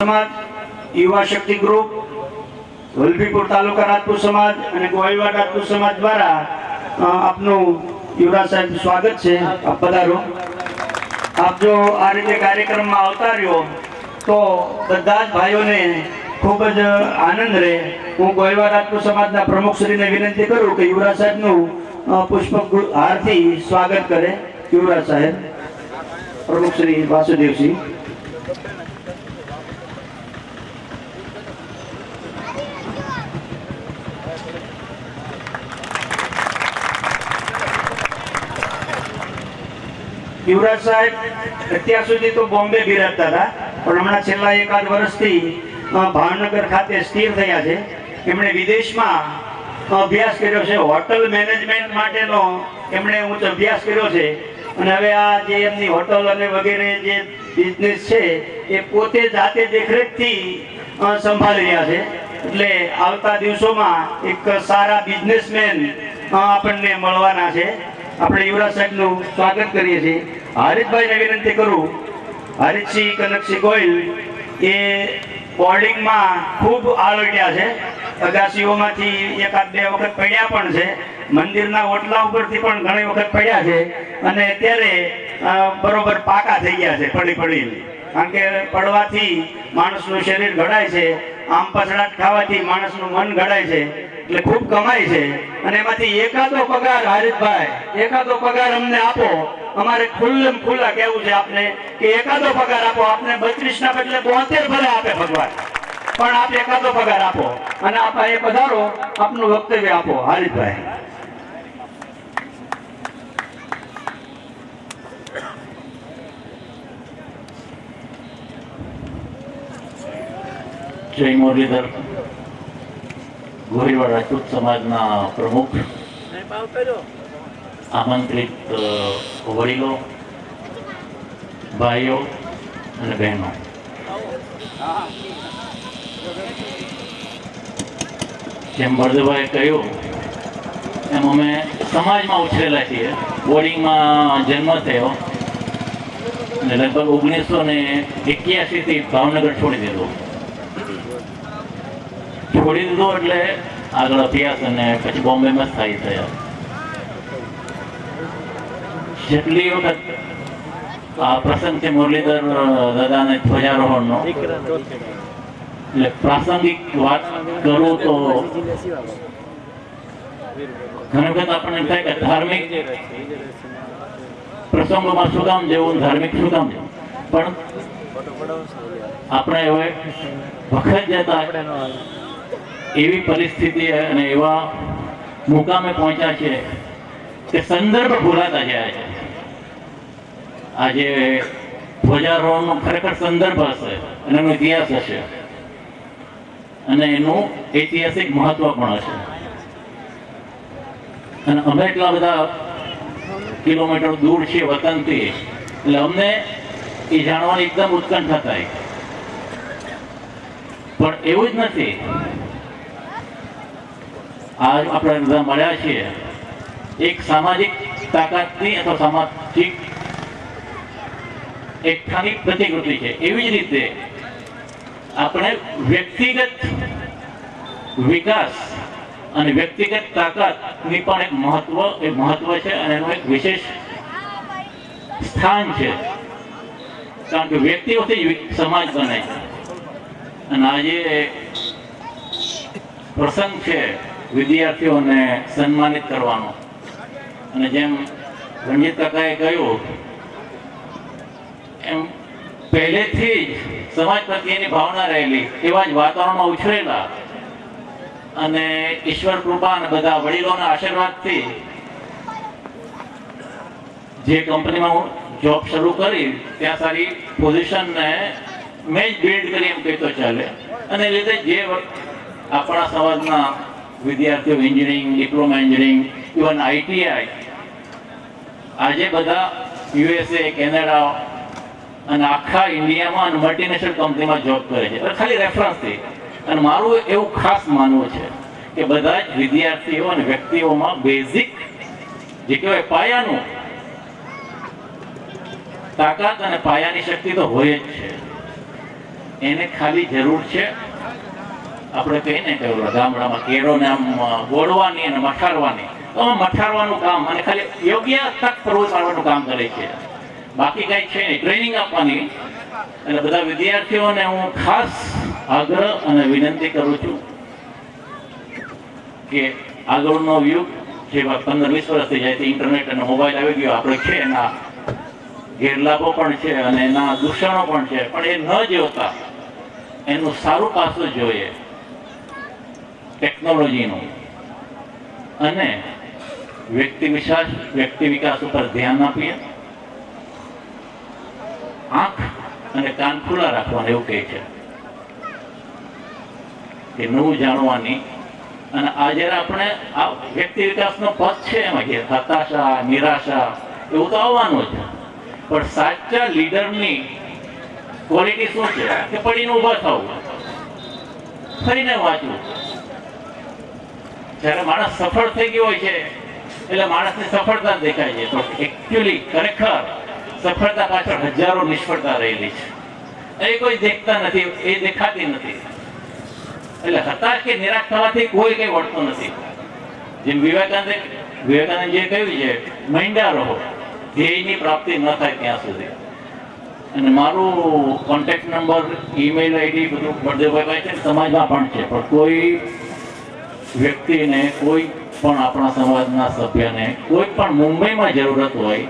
સમાજ, યુવા શક્તિ ગ્રુપ વલભીપુર તાલુકા રાજપૂત સમાજ અને ગોહિલવાડ રાજપૂત સમાજ દ્વારા આપનું યુવરાજ સાહેબ સ્વાગત છે આપ પધારો. આપ જો આ રીતે કાર્યક્રમમાં આવતા રહ્યો, તો બધા જ ભાઈઓને ખૂબ જ આનંદ રહે. હું ગોહિલવાડ રાજપૂત સમાજના પ્રમુખશ્રીને વિનંતી કરું કે યુવરાજ સાહેબનું પુષ્પ હારથી સ્વાગત કરે. યુવરાજ સાહેબ પ્રમુખશ્રી વાસુદેવસિંહ. યુવરાજ સાહેબ, અત્યાર સુધી તો બોમ્બે બિરાજતા હતા, પણ હમણાં છેલ્લા એકાદ વર્ષથી ભાવનગર ખાતે સ્થિર થયા છે. એમણે વિદેશમાં અભ્યાસ કર્યો છે, હોટલ મેનેજમેન્ટ માટેનો એમણે ઉચ્ચ અભ્યાસ કર્યો છે. અને હવે આ જે એમની હોટલ અને વગેરે જે બિઝનેસ છે, એ પોતે જાતે દેખરેખથી સંભાળી રહ્યા છે. એટલે આવતા દિવસોમાં એક સારા બિઝનેસમેન આપણને મળવાના છે. આપણે યુવરાજ સાહેબનું સ્વાગત કરીએ છીએ. હારિતભાઈને વિનંતી કરું, હારિતસિંહ કનકસિંહ ગોયલ એ બોર્ડિંગમાં ખૂબ આલોટ્યા છે. અગાસીઓમાંથી એકાદ બે વખત પડ્યા પણ છે. મંદિરના ઓટલા ઉપરથી પણ ઘણી વખત પડ્યા છે. અને અત્યારે બરોબર પાકા થઈ ગયા છે, પડી પડી. કારણ કે પડવાથી માણસનું શરીર ઘડાય છે. આમ પછડાટ ખાવાથી માણસનું મન ઘડાય છે. એટલે ખૂબ કમાય છે. અને એમાંથી એકાદો પગાર હારિતભાઈ, એકાદો પગાર અમને આપો. અમારે ખુલ્લમ ખુલ્લા કહેવું છે આપને કે એકાદો પગાર આપો આપને બત્રીસ ના બદલે બોતેર ભલે આપે ભગવાન. પણ આપ એકાદો પગાર આપો અને આપ એ પધારો આપનું વક્તવ્ય આપો. હારિતભાઈ જય મુરલીધર. ગોરીવાડ રાજપૂત સમાજના પ્રમુખ. આમંત્રિત વડીલો, ભાઈઓ અને બહેનો. જેમ ભરદભાઈ કહ્યું, એમ અમે સમાજમાં ઉછરેલા છીએ. બોર્ડિંગમાં જન્મ થયો અને લગભગ ઓગણીસો ને એક્યાસી થી ભાવનગર છોડી દીધો. છોડી દીધો એટલે આગળ અભ્યાસ અને પછી બોમ્બેમાં સ્થાયી થયા. જેટલી વખત આ પ્રસંગ છે મુરલીધર દાદાને ધ્વજારોહણનો, એટલે પ્રાસંગિક વાત કરું તો ઘણી વખત આપણને થાય કે ધાર્મિક પ્રસંગોમાં શું કામ જેવું, ધાર્મિક શું કામ? પણ આપણે હવે વખત જતા એવી પરિસ્થિતિ અને એવા મુકામે પહોંચ્યા છે કે સંદર્ભ ભૂલાતા જાય. છે આજે ધ્વજારોહણનો ખરેખર સંદર્ભ હશે અને એનો ઇતિહાસ હશે. અને એનું ઐતિહાસિક મહત્વ પણ હશે. અને અમે એટલા બધા કિલોમીટર દૂર છીએ વતનથી, એટલે અમને એ જાણવાની એકદમ ઉત્કંઠા થાય. પણ એવું જ નથી. આજ આપણે બધા મળ્યા છીએ. એક સામાજિક તાકાતની અથવા સામાજિક એકઠાની પ્રતિકૃતિ છે. એવી જ રીતે આપણે વ્યક્તિગત વિકાસ અને વ્યક્તિગત તાકાતની પણ એક મહત્વ, એ મહત્વ છે અને એનું એક વિશેષ સ્થાન છે. કારણ કે વ્યક્તિઓથી સમાજ બને. છે અને આજે પ્રસંગ છે વિદ્યાર્થીઓને સન્માનિત કરવાનો. અને જેમ રણજીત કાકાએ કહ્યું પહેલેથી જ સમાજ પ્રત્યેની ભાવના રહેલી, એવા જ વાતાવરણમાં ઉછરેલા. અને ઈશ્વર કૃપા અને બધા વડીલોના આશીર્વાદથી જે કંપનીમાં હું જોબ શરૂ કરી, ત્યાં સારી પોઝિશનને મેં જ બિલ્ડ કરી એમ કહેતો ચાલે. અને લીધે જે આપણા સમાજના વિદ્યાર્થીઓ engineering diploma engineering even ITI આજે બધા યુએસએ કેનેડા અને આખા ઇન્ડિયામાં અને મલ્ટીનેશનલ કંપનીમાં જોબ કરે છે. એટલે ખાલી રેફરન્સથી અને મારું એવું ખાસ માનવું છે કે બધા જ વિદ્યાર્થીઓ અને વ્યક્તિઓમાં બેઝિક જે કહેવાય પાયાનું તાકાત અને પાયાની શક્તિ તો હોય જ છે. એને ખાલી જરૂર છે આપણે કહીએ ને કે ગામડામાં કેળોને આમ ગોળવાની અને મઠારવાની. તો મઠારવાનું કામ અને ખાલી યોગ્ય તક પૂરું કામ કરે છે. બાકી કઈ છે નહીં. ટ્રેનિંગ આપવાની. એટલે બધા વિદ્યાર્થીઓને હું ખાસ આગ્રહ અને વિનંતી કરું છું કે આગળનો યુગ, જે પંદર વીસ વર્ષથી જાય ઇન્ટરનેટ અને મોબાઈલ આવી ગયો. આપણે છે એના ગેરલાભો પણ છે અને એના દૂષણો પણ છે. પણ એ ન જોતા, એનું સારું પાસું જોઈએ ટેકનોલોજીનું અને વ્યક્તિ વિકાસ વ્યક્તિ વિકાસ ઉપર ધ્યાન આપીએ. આંખ અને કાન ખુલ્લા રાખવાના એવું કહે છે. કે નવું જાણવાની. અને આ જ્યારે આપણે આ વ્યક્તિ વિકાસનો પથ છે એમાં કે હતાશા, નિરાશા, એવું તો આવવાનું છે પણ સાચા લીડરની ક્વોલિટી શું છે? કે પડીને ઊભા થવું. ફરીને વાંચવું. જ્યારે માણસ સફળ થઈ ગયો હોય છે, એટલે માણસની સફળતા દેખાય છે. તો એકચ્યુઅલી ખરેખર સફળતા પાછળ હજારો નિષ્ફળતા રહેલી છે. એ કોઈ દેખતા નથી, એ દેખાતી નથી. એટલે હતાશ કે નિરાશ થવાથી કોઈ કઈ વળતું નથી. જેમ વિવેકાનંદ, વિવેકાનંદજીએ કહ્યું છે, મૈંડા રહો, ધ્યેયની પ્રાપ્તિ ન થાય ત્યાં સુધી. અને મારું કોન્ટેક્ટ નંબર ઈમેલ આઈડી બધું બળદેવભાઈ છે, સમાજમાં પણ છે, પણ કોઈ વ્યક્તિને કોઈ પણ આપણા સમાજના સભ્યને કોઈ પણ મુંબઈમાં જરૂરત હોય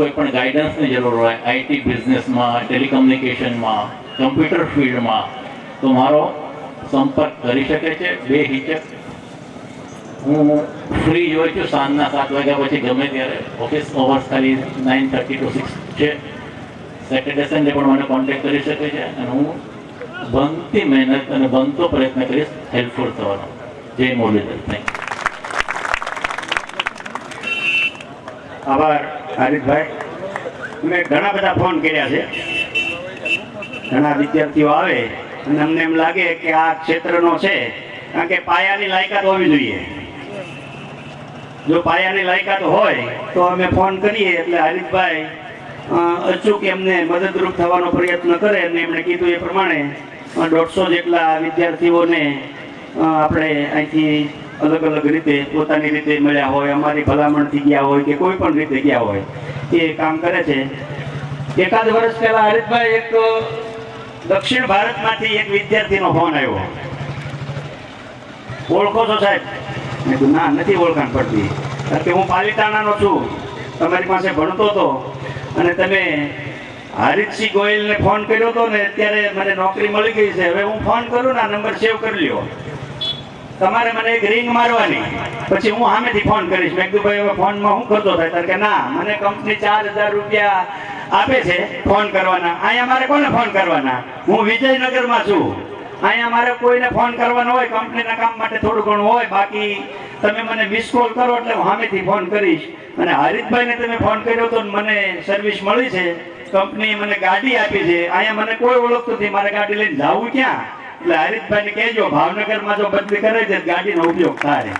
કોઈ પણ ગાઈડન્સની જરૂર હોય આઈટી બિઝનેસમાં ટેલિકમ્યુનિકેશનમાં કમ્પ્યુટર ફિલ્ડમાં તો મારો સંપર્ક કરી શકે છે, બે હિચક હું ફ્રી હોય છું, સાંજના સાત વાગ્યા પછી ગમે ત્યારે. ઓફિસ અવર્સ ખાલી નાઇન થર્ટી ટુ સિક્સ છે. સેટરડે સન્ડે પણ મને કોન્ટેક્ટ કરી શકે છે અને હું બનતી મહેનત અને બનતો પ્રયત્ન કરીશ હેલ્પફુલ થવાનો. જય મુરલીધર. થેન્ક આભાર. હારિતભાઈ મેં ઘણા બધા ફોન કર્યા છે. ઘણા વિદ્યાર્થીઓ આવે અને અમને એમ લાગે કે આ ક્ષેત્રનો છે. કારણ કે પાયાની લાયકાત હોવી જોઈએ. જો પાયાની લાયકાત હોય તો અમે ફોન કરીએ એટલે હરીશભાઈ અચૂક એમને મદદરૂપ થવાનો પ્રયત્ન કરે અને એમણે કીધું એ પ્રમાણે દોઢસો જેટલા વિદ્યાર્થીઓને આપણે અહીંથી અલગ અલગ રીતે પોતાની રીતે મળ્યા હોય, અમારી ભલામણથી ગયા હોય કે કોઈ પણ રીતે ગયા હોય, એ કામ કરે છે. એકાદ વર્ષ પહેલા હરિતભાઈ એક દક્ષિણ ભારતમાંથી એક વિદ્યાર્થીનો ફોન આવ્યો. ઓળખો છો સાહેબ? મેં કીધું, ના, નથી ઓળખાણ પડતી. કારણ કે હું પાલિતાણાનો છું. તમારી પાસે ભણતો હતો. અને તમે હારિતસિંહ ગોયલને ફોન કર્યો હતો ને અત્યારે મને નોકરી મળી ગઈ છે. હવે હું ફોન કરું ને, આ નંબર સેવ કરી લ્યો. તમારે મને એક રિંગ મારવાની. પછી હું સામેથી ફોન કરીશ. મેં કીધું, ભાઈ, હવે ફોનમાં હું કરતો થાય? તાર કે, ના, મને કંપની ચાર હજાર રૂપિયા આપે છે ફોન કરવાના. અહીંયા મારે કોને ફોન કરવાના? હું વિજયનગરમાં છું. અહીંયા મારે કોઈને ફોન કરવાનો હોય કંપનીના કામ માટે થોડું ઘણું હોય. બાકી તમે મને મિસ કોલ કરો એટલે હું સામેથી ફોન કરીશ. અને હરીતભાઈને તમે ફોન કર્યો તો મને સર્વિસ મળી છે. કંપનીએ મને ગાડી આપી છે. અહીંયા મને કોઈ ઓળખતું નથી. મારે ગાડી લઈને જવું ક્યાં? એટલે હરીશભાઈને કહેજો, ભાવનગરમાં જો બદલી કરે છે ગાડીનો ઉપયોગ થાય.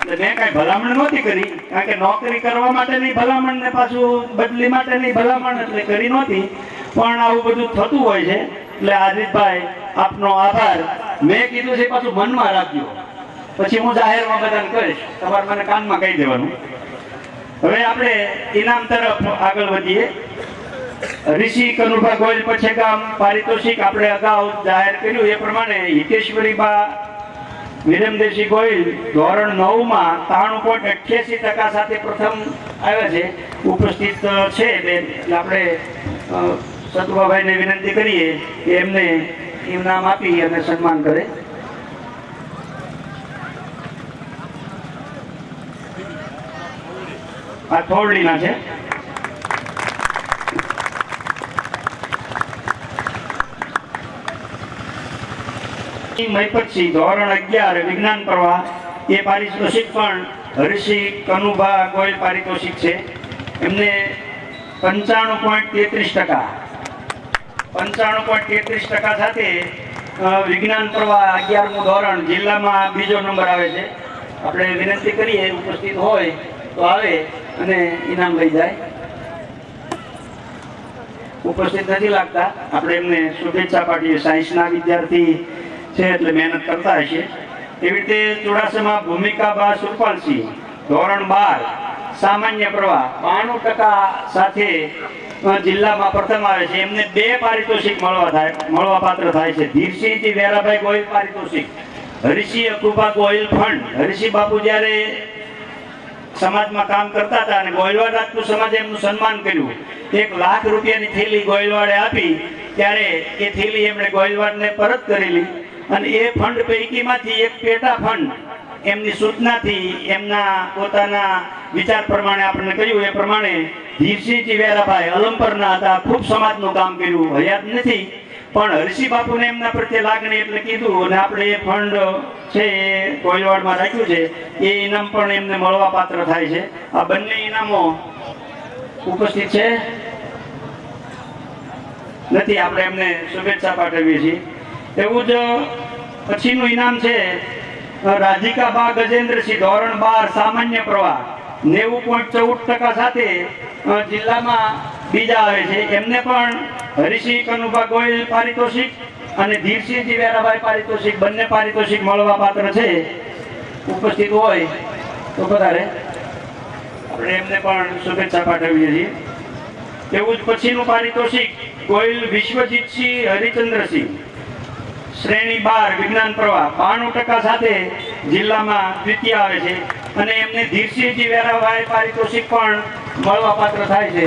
એટલે મેં કાંઈ ભલામણ નહોતી કરી, કારણ કે નોકરી કરવા માટેની ભલામણ ને પાછું બદલી માટેની ભલામણ એટલે કરી નહોતી. પણ આવું બધું થતું હોય છે, એટલે હાર્દિકભાઈ આપનો આભાર. મેં કીધું છે પાછું મનમાં રાખજો. પછી હું જાહેરમાં બધાને કહીશ. તમારે મને કાનમાં કહી દેવાનું. હવે આપણે ઇનામ તરફ આગળ વધીએ. ઋષિ કનુભા વિનંતી કરીએ એમને ઇનામ આપી અને સન્માન કરે. આ થોરડીના છે. મહિપતસિંહ ધોરણ અગિયાર વિજ્ઞાન પ્રવાહ, એ પારિતોષિક પણ હરિષિ કનુભા ગોયલ પારિતોષિક છે. એમને પંચાણું પોઈન્ટ તેત્રીસ ટકા, પંચાણું પોઈન્ટ તેત્રીસ ટકા સાથે વિજ્ઞાન પ્રવાહ અગિયારમું ધોરણ જિલ્લામાં બીજો નંબર આવે છે. આપણે વિનંતી કરીએ, ઉપસ્થિત હોય તો આવે અને ઇનામ લઈ જાય. ઉપસ્થિત નથી લાગતા. આપણે એમને શુભેચ્છા પાઠવીએ સાયન્સના વિદ્યાર્થી છે એટલે મહેનત કરતા હશે. એવી રીતે ચુડાસમા ભૂમિકા બા સુરપાલસિંહ ધોરણ બાર, સામાન્ય પ્રવાહ, બાણું ટકા સાથે જિલ્લામાં પ્રથમ આવે છે. એમને બે પારિતોષિક મળવા થાય, મળવા પાત્ર થાય છે. ધીરસિંહજી વેરાભાઈ ગોહિલ પારિતોષિક હરિસિંહ કૃપા ગોહિલ ફંડ. હરિસિંહ બાપુ જ્યારે સમાજમાં કામ કરતા હતા અને ગોયલવાડ રાજપૂત સમાજે એમનું સન્માન કર્યું, એક લાખ રૂપિયાની થેલી ગોયલવાડે આપી, ત્યારે એ થેલી એમણે ગોયલવાડને પરત કરેલી. અને એ ફંડ પૈકીમાંથી એક પેટા ફંડ એમની સૂચનાથી એમના પોતાના વિચાર પ્રમાણે આપણને કહ્યું એ પ્રમાણે ધીરસિંહજી વેરાભાઈ અલંપરના હતા, ખૂબ સમાજનું કામ કર્યું, હયાત નથી, પણ હરસિંહ બાપુને એમના પ્રત્યે લાગણી એટલે કીધું અને આપણે એ ફંડ છે એ કોયલવાડમાં રાખ્યું છે, એ ઇનામ પણ એમને મળવા પાત્ર થાય છે. આ બંને ઇનામો ઉપસ્થિત છે. નથી, આપણે એમને શુભેચ્છા પાઠવીએ છીએ. એવું જ પછીનું ઇનામ છે રાધિકા બા ગજેન્દ્રસિંહ ધોરણ બાર, સામાન્ય પ્રવાહ. નેવું પોઈન્ટ ચૌદ ટકા સાથે જિલ્લામાં બીજા આવે છે. એમને પણ હરિસિંહ, કનુભા ગોયલ પારિતોષિક અને ધીરસિંહજી વેરાભાઈ પારિતોષિક, બંને પારિતોષિક મળવા પાત્ર છે. ઉપસ્થિત હોય તો વધારે. આપણે એમને પણ શુભેચ્છા પાઠવીએ છીએ. એવું જ પછીનું પારિતોષિક, ગોયલ વિશ્વજીતસિંહ, હરિચંદ્રસિંહ. શ્રેણી બાર વિજ્ઞાન પ્રવાહ બાણું ટકા સાથે જિલ્લામાં દ્વિતીય આવે છે. અને એમને ધીરસિંહજી વેરાભાઈ પારિતોષિક પણ મળવા પાત્ર થાય છે.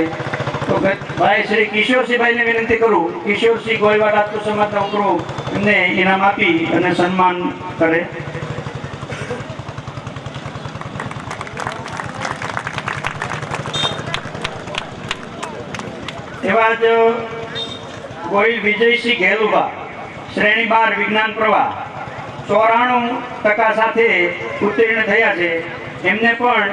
તો ભાઈ શ્રી કિશોરસિંહભાઈને વિનંતી કરું. કિશોરસિંહ ગોયવાડ રાજપૂત સમાજના ઉપરો એમને ઇનામ આપી અને સન્માન કરે. એવા જ ગોહિલ વિજયસિંહ ઘેલુભા શ્રેણી બાર વિજ્ઞાન પ્રવાહ. ચોરાણું ટકા સાથે ઉત્તીર્ણ થયા છે. એમને પણ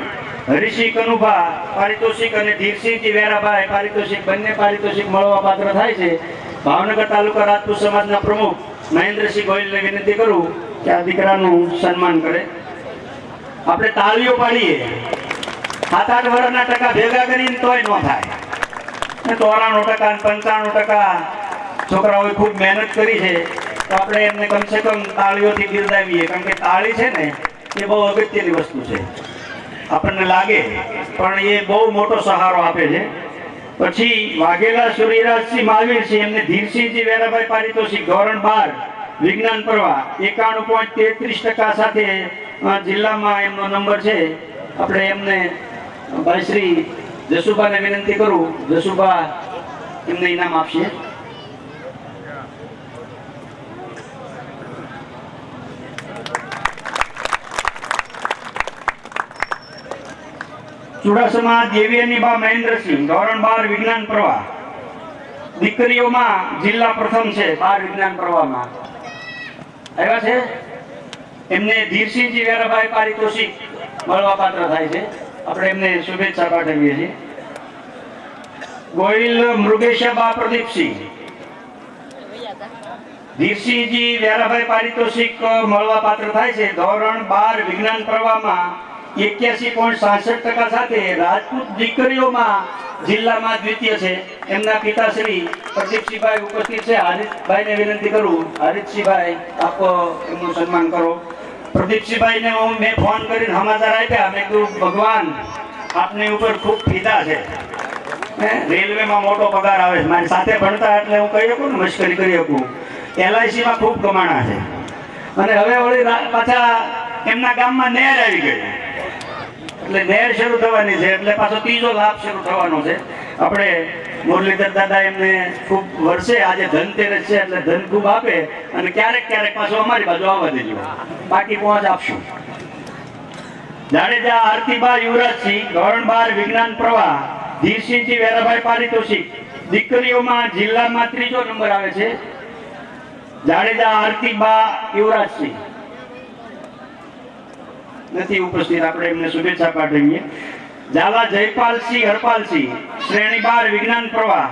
હરિસિંહ કનુભા, પારિતોષિક અને ધીરસિંહજી વેરાભાઈ, પારિતોષિક બંને પારિતોષિક મળવા પાત્ર થાય છે. ભાવનગર તાલુકા રાજપૂત સમાજના પ્રમુખ મહેન્દ્રસિંહ ગોયલને વિનંતી કરું કે આ દીકરાનું સન્માન કરે. આપણે તાળીઓ પાડીએ. સાત આઠ વર્ષના ટકા ભેગા કરીને તોય ન થાય. ચોરાણું ટકા પંચાણું ટકા છોકરાઓએ ખૂબ મહેનત કરી છે, તો આપણે એમને કમસે કમ તાળીઓથી બિરદાવીએ. કારણ કે તાળી છે ને, એ બહુ અગત્યની વસ્તુ છે. આપણને લાગે, પણ એ બહુ મોટો સહારો આપે છે. પછી વાઘેલા સૂર્યરાજસિંહ મહાવીરસિંહ એમને ધીરસિંહજી વેરાભાઈ પારિતોષિક, ધોરણ બાર, વિજ્ઞાન પ્રવાહ, એકાણું પોઈન્ટ તેત્રીસ ટકા સાથે જિલ્લામાં એમનો નંબર છે. આપણે એમને, ભાઈ શ્રી જસુભાને વિનંતી કરું, જસુભા એમને ઇનામ આપશે. ચુડાસમા દેવીની બા મહેન્દ્રસિંહ, ધોરણ બાર વિજ્ઞાન પ્રવાહ. દીકરીઓમાં જિલ્લા પ્રથમ છે બાર વિજ્ઞાન પ્રવાહમાં. આવ્યા છે? એમને ધીરસિંહજી વેરાભાઈ પારિતોષિક મળવા પાત્ર થાય છે. આપણે એમને શુભેચ્છા પાઠવીએ છીએ. ગોહિલ મૃગેશાબા પ્રદીપસિંહ. ધીરસિંહજી વેરાભાઈ પારિતોષિક મળવા પાત્ર થાય છે. ધોરણ બાર વિજ્ઞાન પ્રવાહમાં એક્યાસી પોઈન્ટ સાસઠ ટકા સાથે રાજપૂત દીકરીઓમાં જિલ્લામાં દ્વિતીય છે. એમના પિતાશ્રી પ્રદીપસિંહભાઈ ઉપસ્થિત છે. હારિતભાઈને વિનંતી કરું. હરીશસિંહભાઈ, આપ એમનું સન્માન કરો. પ્રદીપસિંહભાઈને હું મેં ફોન કરીને સમાચાર આપ્યા. મેં કીધું, ભગવાન, આપની ઉપર ખૂબ ફીદા છે. રેલવેમાં મોટો પગાર આવે છે. મારી સાથે ભણતા એટલે હું કહી શકું ને, મશ્કરી કરી શકું. એલઆઈસીમાં ખૂબ કમાણા છે. અને હવે વળી પાછા એમના ગામમાં નહેર આવી ગઈ એટલે નેર શરૂ થવાની છે, એટલે પાછો ત્રીજો લાભ શરૂ થવાનો છે. આપણે મુરલીધર દાદા એમને ખૂબ વર્ષે આજે ધનતેરસ છે, એટલે ધન ખૂબ આપે અને ક્યારેક ક્યારેક પાછો અમારી બાજુ આવવા દેજો. બાકી પહોંચ આપશું. જાડેજા, આરતીબા, યુવરાજસિંહ ધોરણ બાર વિજ્ઞાન પ્રવાહ, ધીરસિંહજી, વેરાભાઈ પારિતોષિક, દીકરીઓમાં જિલ્લામાં ત્રીજો નંબર આવે છે. જાડેજા, આરતીબા, યુવરાજસિંહ. નથી ઉપસ્થિત. આપણે એમને શુભેચ્છા પાઠવીએ. ઝાલા જયપાલસિંહ હરપાલસિંહ શ્રેણી બાર વિજ્ઞાન પ્રવાહ.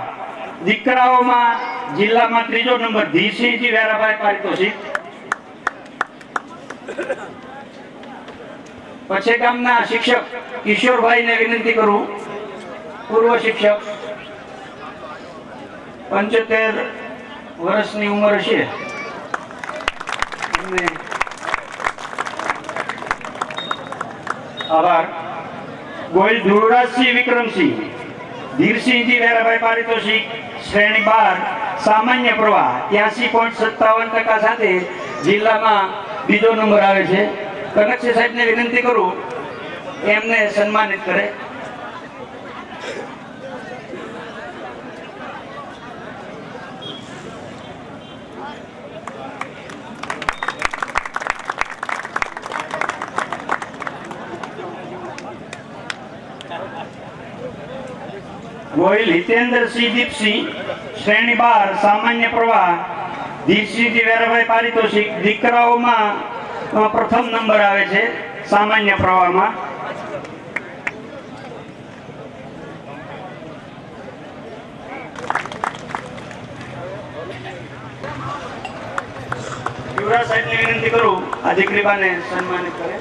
દીકરાઓમાં જિલ્લામાં ત્રીજો નંબર ધીસિંહજી વેરાભાઈ પારિતોષિક. પછી ગામના શિક્ષક કિશોરભાઈને વિનંતી કરું. પૂર્વ શિક્ષક. પંચોતેર વર્ષની ઉંમર છે. આભાર. ગોયલ ધ્રુવરાજસિંહ વિક્રમસિંહ, ધીરસિંહજી વેરાભાઈ પારિતોષિક, શ્રેણી બાર, સામાન્ય પ્રવાહ, ત્યાસી પોઈન્ટ સત્તાવન ટકા સાથે જિલ્લામાં બીજો નંબર આવે છે. કનકસિંહ સાહેબને વિનંતી કરું, એમને સન્માનિત કરે. ગોહિલ હિતેન્દ્રસિંહ દીપસિંહ શ્રેણી બાર, સામાન્ય પ્રવાહ દીપસિંહજી વેરાભાઈ પારિતોષિક દીકરાઓમાં પ્રથમ નંબર આવે છે, સામાન્ય પ્રવાહમાં. યુવરાજ સાહેબને વિનંતી કરું. આ દીકરીબાને સન્માનિત કરે.